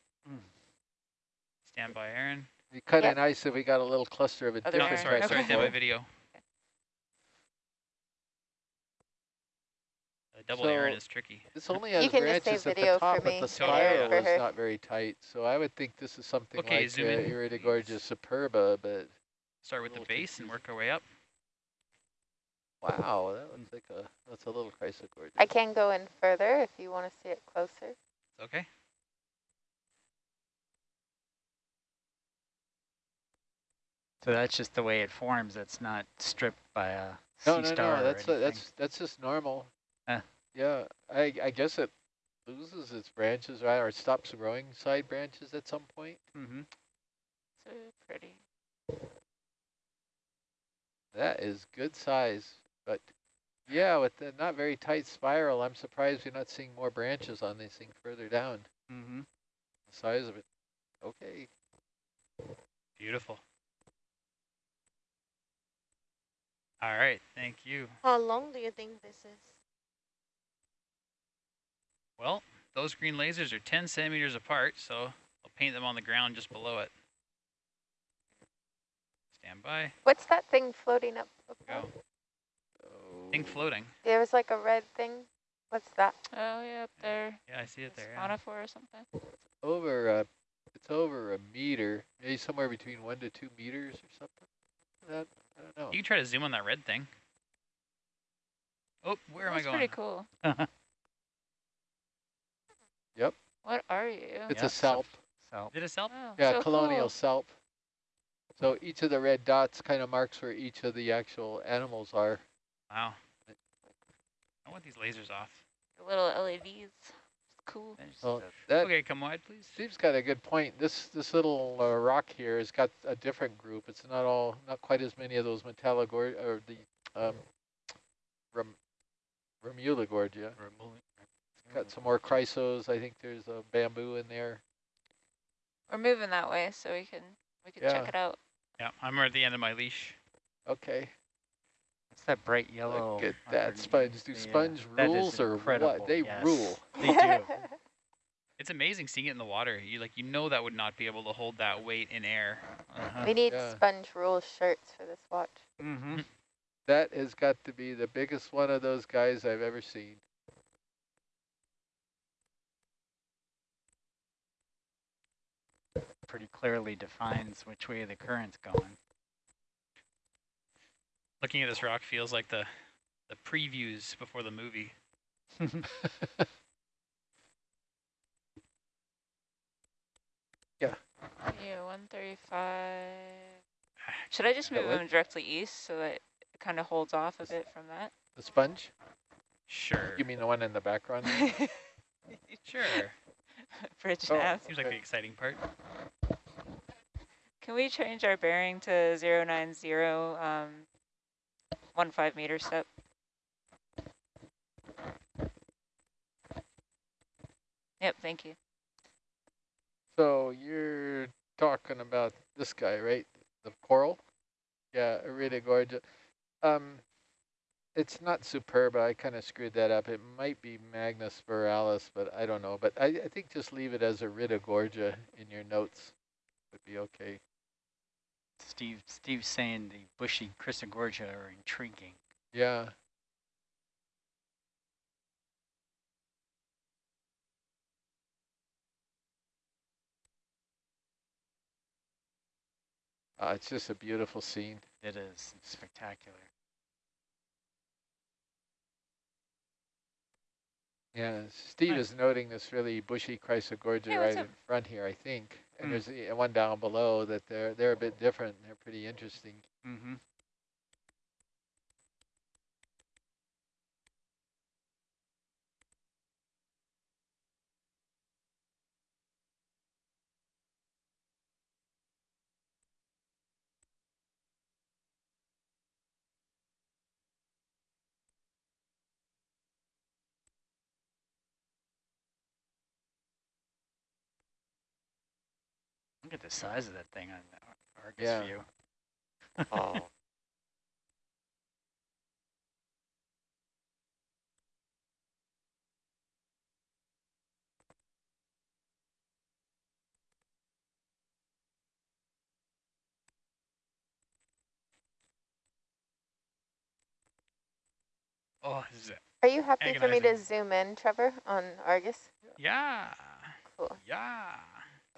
Stand by, Aaron. It'd be kind of Yep. nice if we got a little cluster of a Other No, sorry, sorry, Okay. stand by video. Uh, double Aaron is tricky. This only has can just branches at the top, but the spiral for is not very tight. So I would think this is something Okay, like zoom uh, in, Iridogorgia please. superba, but Start with the little base and work our way up. wow, that looks like a that's a little Chrysogorgia. I can go in further if you want to see it closer. Okay. So that's just the way it forms. It's not stripped by a No, sea no, star no. or That's uh, anything. that's that's just normal. Ah. Yeah, I I guess it loses its branches, right, or it stops growing side branches at some point. Mm-hmm. So pretty. That is good size, but Yeah, with the not very tight spiral, I'm surprised we're not seeing more branches on this thing further down. Mm-hmm. The size of it. Okay. Beautiful. All right, thank you. How long do you think this is? Well, those green lasers are 10 centimeters apart, so I'll paint them on the ground just below it. Stand by. What's that thing floating up above? Go. So Thing floating. There was like a red thing. What's that? Oh, yeah, up there. Yeah, I see it there. Yeah. Siphonophore or something. over a, it's over a meter, maybe somewhere between one to two meters or something. That I don't know. You can try to zoom on that red thing. Oh, where am I going? That's going? pretty cool. (laughs) What are you? It's Yeah, a so- salp. So Did it self? Oh, Yeah, so colonial cool. salp. So each of the red dots kind of marks where each of the actual animals are. Wow. I want these lasers off. The little LEDs. It's cool. there's Well, that Okay, come wide, please. Steve's got a good point. This this little uh, rock here has got a different group. It's not all, not quite as many of those Metallogor or the um, Ram, Ramulagorgia. Got some more chrysos. I think there's a bamboo in there. We're moving that way, so we can we can Yeah. check it out. Yeah, I'm at the end of my leash. Okay, What's that bright yellow? look at that sponge. Do uh, sponge that is rules or what? They yes. rule. They do. (laughs) It's amazing seeing it in the water. You like you know that would not be able to hold that weight in air. Uh-huh. we need Yeah. sponge rule shirts for this watch. Mm-hmm. That has got to be the biggest one of those guys I've ever seen. Pretty clearly defines which way the current's going. Looking at this rock feels like the the previews before the movie. Yeah, Yeah, 135. Should I just move them directly east so that it kind of holds off a bit from that? The sponge? Sure. You mean the one in the background? (laughs) Sure. (laughs) Bridge Oh. nav. Seems like the exciting part. Can we change our bearing to 090, um, one five meter step? Yep, thank you. So you're talking about this guy, right? The coral? Yeah, Iridogorgia. Um, it's not superb. I kind of screwed that up. It might be magnispiralis, but I don't know. But I, I think just leave it as Iridogorgia in your notes would be okay. Steve, Steve's saying the bushy Chrysogorgia are intriguing. Yeah. Uh, it's just a beautiful scene. It is it's spectacular. Yeah, Steve Nice. is noting this really bushy Chrysogorgia Hey, right what's in front here, I think. And Hmm. there's one down below that they're they're a bit different. They're pretty interesting. Mm-hmm. Look at the size of that thing on Argus Yeah. view. Oh, (laughs) Oh, is it. Are you happy for me to zoom in, Trevor, on Argus? Yeah. Cool. Yeah.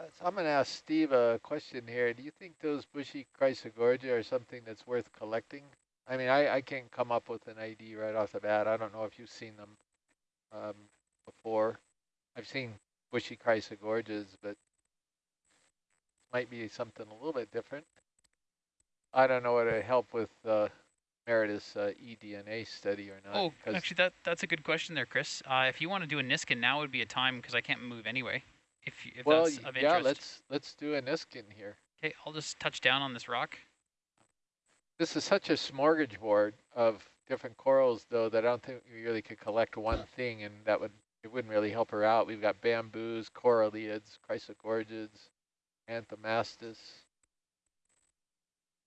Uh, so I'm going to ask Steve a question here. Do you think those bushy Chrysogorgia are something that's worth collecting? I mean, I, I can't come up with an ID right off the bat. I don't know if you've seen them um, before. I've seen bushy Chrysogorgias, but it might be something a little bit different. I don't know whether to help with uh, Meredith's uh, eDNA study or not. Oh, actually, that that's a good question there, Chris. Uh, if you want to do a Niskin, now would be a time because I can't move anyway. If you- if well, that's y- of yeah, interest. let's let's do a Niskin here. Okay, I'll just touch down on this rock. This is such a smorgasbord of different corals though that I don't think we really could collect one thing and that would, it wouldn't really help her out. We've got bamboos, coralliids, chrysogorgids, anthomastus.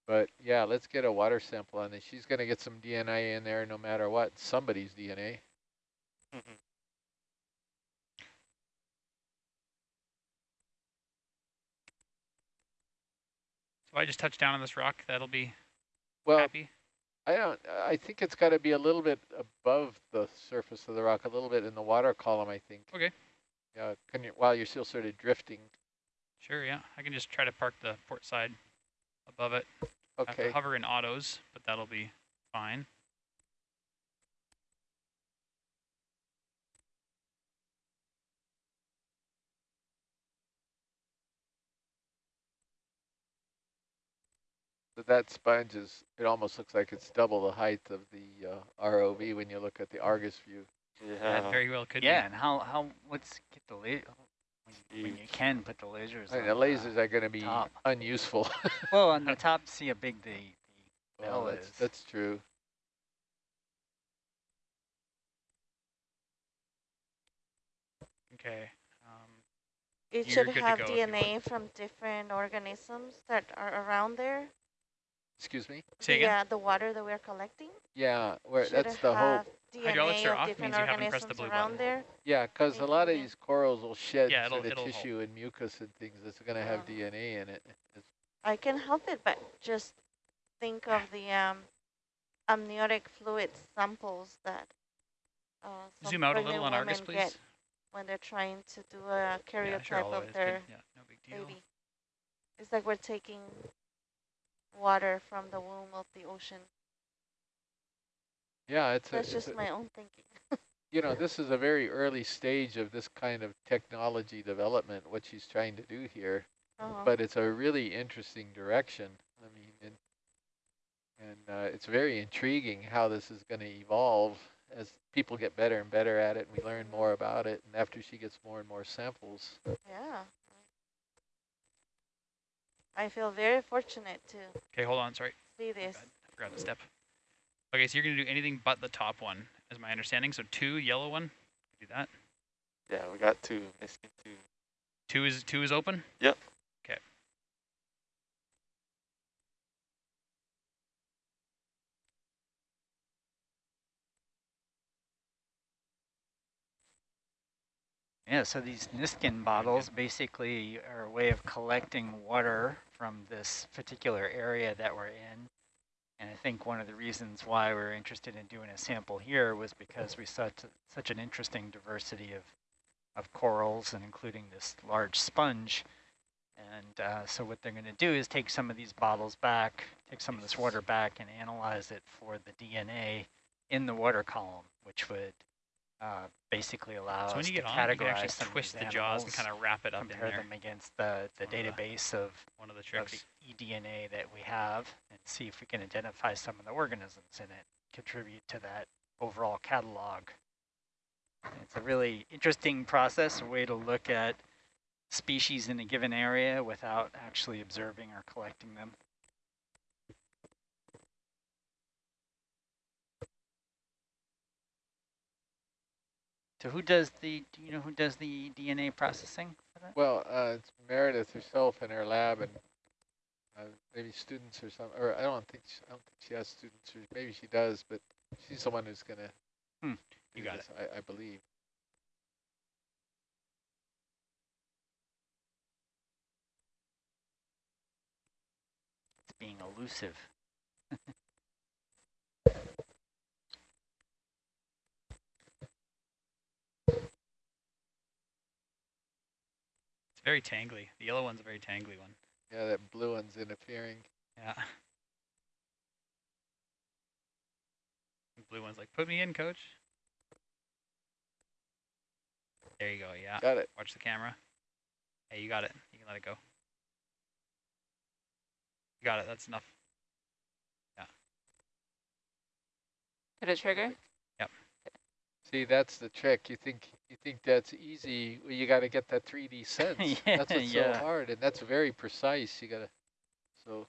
But yeah, let's get a water sample on this. She's gonna get some DNA in there no matter what, somebody's DNA. Mhm. So I just touch down on this rock. That'll be Well, happy. I don't, I think it's gotta be a little bit above the surface of the rock, a little bit in the water column, I think. Okay. Yeah, can you, while you're still sort of drifting. Sure, yeah. I can just try to park the port side above it. I have Okay. to hover in autos, but that'll be fine. But that sponge is, it almost looks like it's double the height of the uh, ROV when you look at the Argus view. Yeah. That very well could be. yeah, be. and how, how, what's, get the laser, when, when you can put the lasers I mean, on the lasers are gonna be top. unuseful. (laughs) Well, on the top, see how big the, the Well, (laughs) bell that's, is. that's true. Okay. Um, It You're should good to have go if you want. DNA from different organisms that are around there. Excuse me? say the, again? uh, the water that we're collecting. Yeah, where, should that's the hope. have Hydraulics are off means you haven't pressed the blue button. there. Yeah, because a lot of these corals will shed Yeah, it'll- sort of it'll hold. tissue and mucus and things that's gonna have Yeah. DNA in it. It's- I can help it, but just think of the um, amniotic fluid samples that uh, some Zoom out a little on Argus, get please. when they're trying to do a karyotype Yeah, sure, all of their. Yeah, no big deal. baby. It's like we're taking water from the womb of the ocean. Yeah, it's a, That's it's just a- my own thinking. (laughs) you know, this is a very early stage of this kind of technology development, what she's trying to do here. Uh-huh. but it's a really interesting direction. I mean, and, and uh, it's very intriguing how this is going to evolve as people get better and better at it, and we learn more about it. And after she gets more and more samples, yeah. I feel very fortunate to Okay, hold on. Sorry. see this. I forgot to step. Okay, so you're going to do anything but the top one, is my understanding. So two, yellow one. Do that. Yeah, we got two, missing two. Two is two is open. Yep. Okay. Yeah, so these Niskin bottles basically are a way of collecting water from this particular area that we're in. And I think one of the reasons why we're interested in doing a sample here was because we saw such an interesting diversity of, of corals and including this large sponge. And uh, so what they're going to do is take some of these bottles back, take some of this water back and analyze it for the DNA in the water column, which would uh, basically allow so when us you to get on, you can categorize actually some of twist these the jaws and animals, kind of wrap it up in compare there. them against the, the One of the- database of, One of the of tricks. the eDNA that we have and see if we can identify some of the organisms in it, contribute to that overall catalog. It's a really interesting process, a way to look at species in a given area without actually observing or collecting them. So who does the, do you know who does the DNA processing for that? well, uh, it's Meredith herself in her lab, and uh, maybe students or something. Or I don't think she, I don't think she has students, or maybe she does, but she's the one who's going to. Hmm, you got it. I, I believe. It's being elusive. (laughs) very tangly. The yellow one's a very tangly one. Yeah, that blue one's interfering. Yeah. The blue one's like, put me in, coach. There you go. Yeah. Got it. Watch the camera. Hey, you got it. You can let it go. You got it. That's enough. Yeah. Did it trigger? See, that's the trick. You think you think that's easy. Well, you got to get that 3D (laughs) sense. Yeah, that's what's yeah. so hard, and that's very precise. You got to. So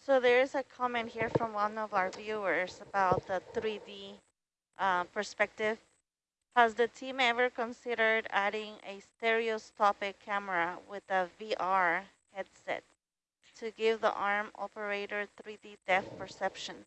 So there is a comment here from one of our viewers about the 3D uh, perspective. Has the team ever considered adding a stereoscopic camera with a VR headset to give the arm operator 3D depth perception?